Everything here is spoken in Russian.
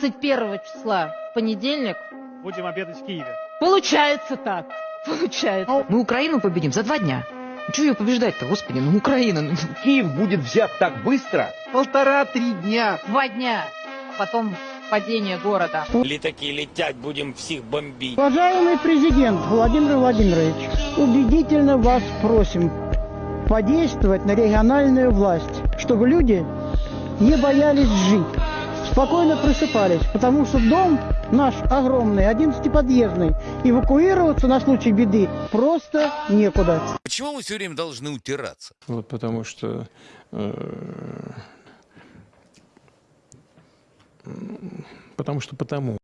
21 числа, в понедельник. Будем обедать в Киеве. Получается так. Получается. Мы Украину победим за два дня. Чего ее побеждать-то, господи, ну Украина. ну. Киев будет взят так быстро? Полтора-три дня. Два дня. Потом падение города. Літаки летять, будем всіх бомбить. Уважаемый президент Владимир Владимирович, убедительно вас просим подействовать на региональную власть, чтобы люди не боялись жить, спокойно просыпались, потому что дом наш огромный, 11-подъездный, эвакуироваться на случай беды просто некуда. Почему мы все время должны утираться? Вот потому что э, потому что потому.